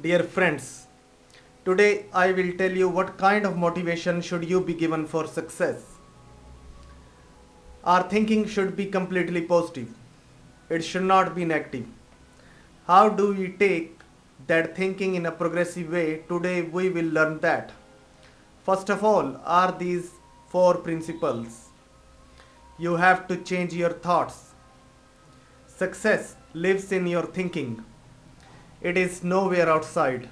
Dear friends, today I will tell you what kind of motivation should you be given for success. Our thinking should be completely positive. It should not be negative. How do we take that thinking in a progressive way? Today we will learn that. First of all, are these four principles. You have to change your thoughts. Success lives in your thinking. It is nowhere outside.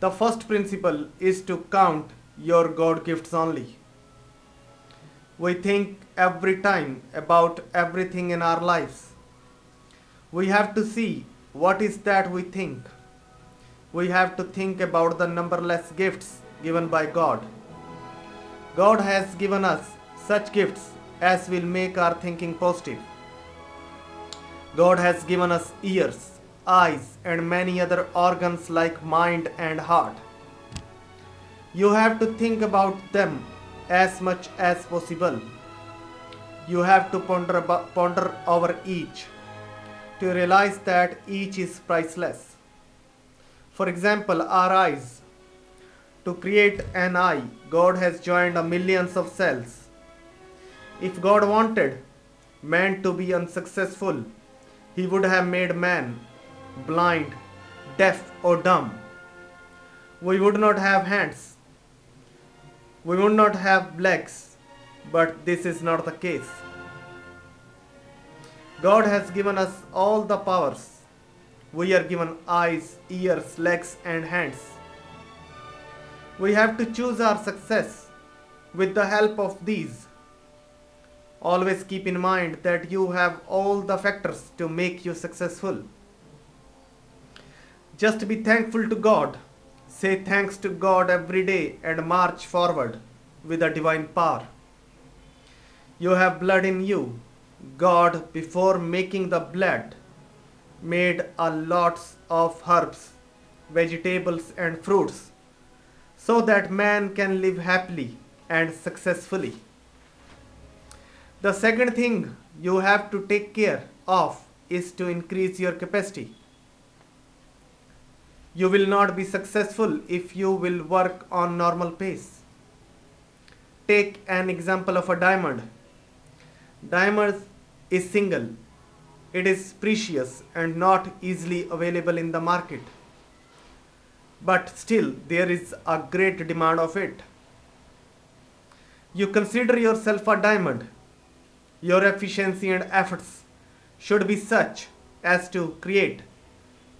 The first principle is to count your God gifts only. We think every time about everything in our lives. We have to see what is that we think. We have to think about the numberless gifts given by God. God has given us such gifts as will make our thinking positive. God has given us ears, eyes, and many other organs like mind and heart. You have to think about them as much as possible. You have to ponder, about, ponder over each to realize that each is priceless. For example, our eyes. To create an eye, God has joined a millions of cells. If God wanted man to be unsuccessful, he would have made man blind, deaf, or dumb. We would not have hands. We would not have legs. But this is not the case. God has given us all the powers. We are given eyes, ears, legs, and hands. We have to choose our success with the help of these. Always keep in mind that you have all the factors to make you successful. Just be thankful to God. Say thanks to God every day and march forward with a divine power. You have blood in you. God, before making the blood, made a lots of herbs, vegetables, and fruits so that man can live happily and successfully. The second thing you have to take care of is to increase your capacity. You will not be successful if you will work on normal pace. Take an example of a diamond. Diamond is single. It is precious and not easily available in the market. But still there is a great demand of it. You consider yourself a diamond. Your efficiency and efforts should be such as to create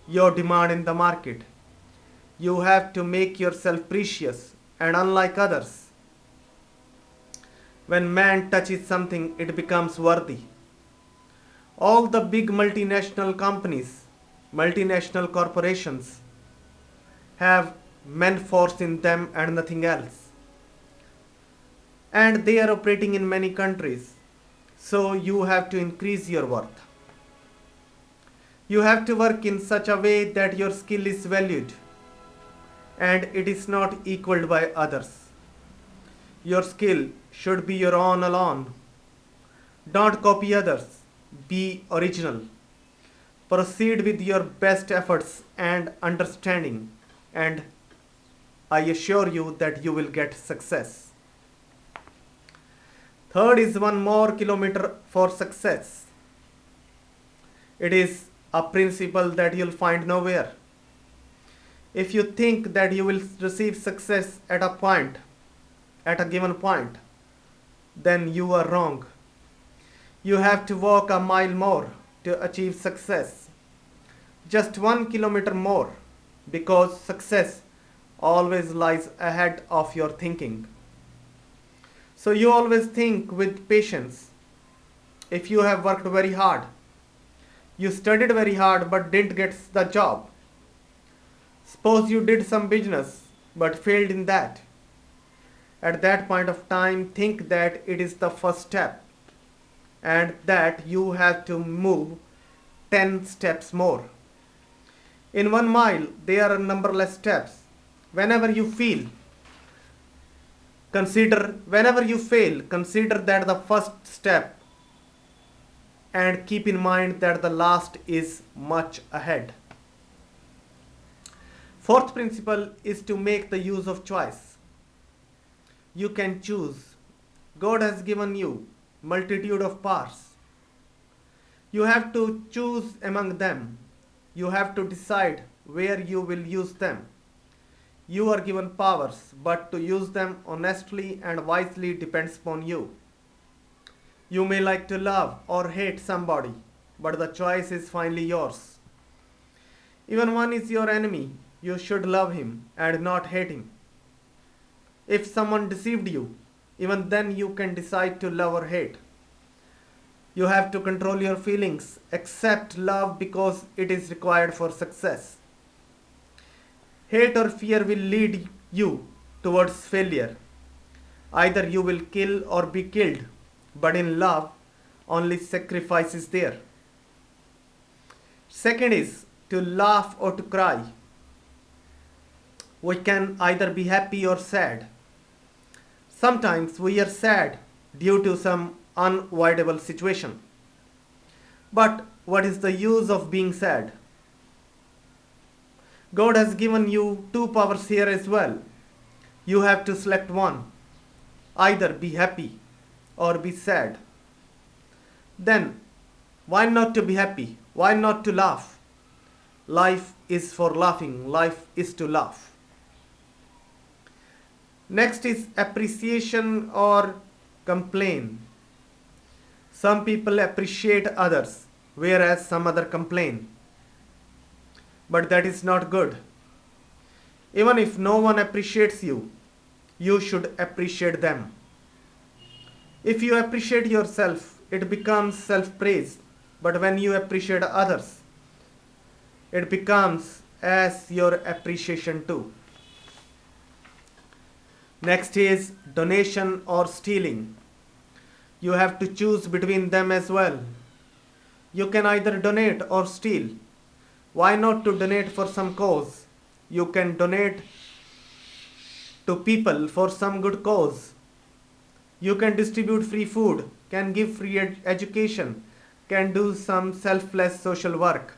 your demand in the market. You have to make yourself precious and unlike others. When man touches something, it becomes worthy. All the big multinational companies, multinational corporations have men force in them and nothing else. And they are operating in many countries. So you have to increase your worth. You have to work in such a way that your skill is valued and it is not equaled by others. Your skill should be your own alone. Don't copy others. Be original. Proceed with your best efforts and understanding and I assure you that you will get success. Third is one more kilometer for success. It is a principle that you'll find nowhere. If you think that you will receive success at a point, at a given point, then you are wrong. You have to walk a mile more to achieve success. Just one kilometer more because success always lies ahead of your thinking. So you always think with patience. If you have worked very hard, you studied very hard but didn't get the job. Suppose you did some business but failed in that. At that point of time, think that it is the first step and that you have to move 10 steps more. In one mile, there are numberless steps. Whenever you feel, consider, whenever you fail, consider that the first step and keep in mind that the last is much ahead. Fourth principle is to make the use of choice. You can choose. God has given you multitude of powers. You have to choose among them. You have to decide where you will use them. You are given powers, but to use them honestly and wisely depends upon you. You may like to love or hate somebody, but the choice is finally yours. Even one is your enemy, you should love him and not hate him. If someone deceived you, even then you can decide to love or hate. You have to control your feelings, accept love because it is required for success. Hate or fear will lead you towards failure. Either you will kill or be killed, but in love, only sacrifice is there. Second is to laugh or to cry. We can either be happy or sad. Sometimes we are sad due to some unavoidable situation. But what is the use of being sad? God has given you two powers here as well. You have to select one. Either be happy or be sad. Then, why not to be happy? Why not to laugh? Life is for laughing. Life is to laugh. Next is appreciation or complain. Some people appreciate others, whereas some other complain. But that is not good. Even if no one appreciates you, you should appreciate them. If you appreciate yourself, it becomes self-praise. But when you appreciate others, it becomes as your appreciation too. Next is donation or stealing. You have to choose between them as well. You can either donate or steal. Why not to donate for some cause? You can donate to people for some good cause. You can distribute free food, can give free ed education, can do some selfless social work.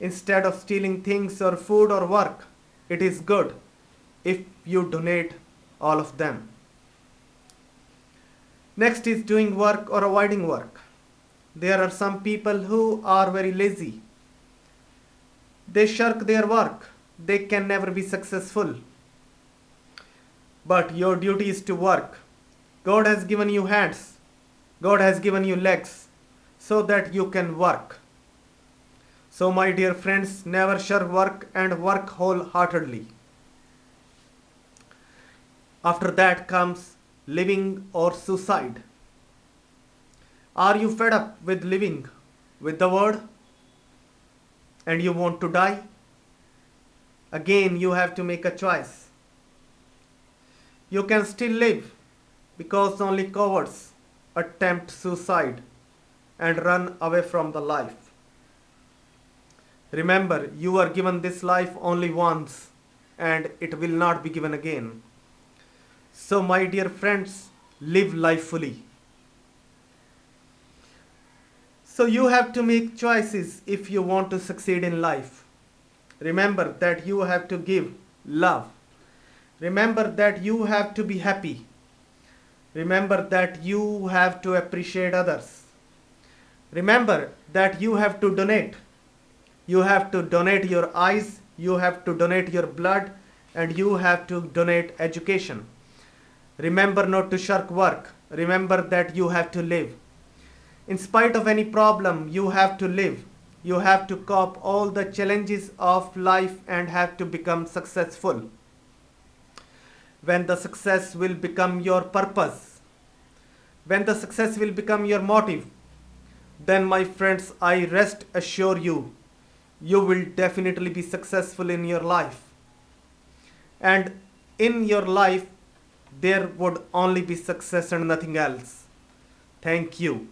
Instead of stealing things or food or work, it is good if you donate all of them. Next is doing work or avoiding work. There are some people who are very lazy. They shirk their work. They can never be successful. But your duty is to work. God has given you hands. God has given you legs so that you can work. So my dear friends, never shirk work and work wholeheartedly. After that comes living or suicide. Are you fed up with living with the word and you want to die? Again, you have to make a choice. You can still live because only cowards attempt suicide and run away from the life. Remember, you are given this life only once and it will not be given again. So my dear friends, live life fully. So you have to make choices if you want to succeed in life. Remember that you have to give love. Remember that you have to be happy. Remember that you have to appreciate others. Remember that you have to donate. You have to donate your eyes, you have to donate your blood, and you have to donate education. Remember not to shirk work. Remember that you have to live. In spite of any problem, you have to live. You have to cope all the challenges of life and have to become successful. When the success will become your purpose, when the success will become your motive, then my friends, I rest assure you, you will definitely be successful in your life. And in your life, there would only be success and nothing else. Thank you.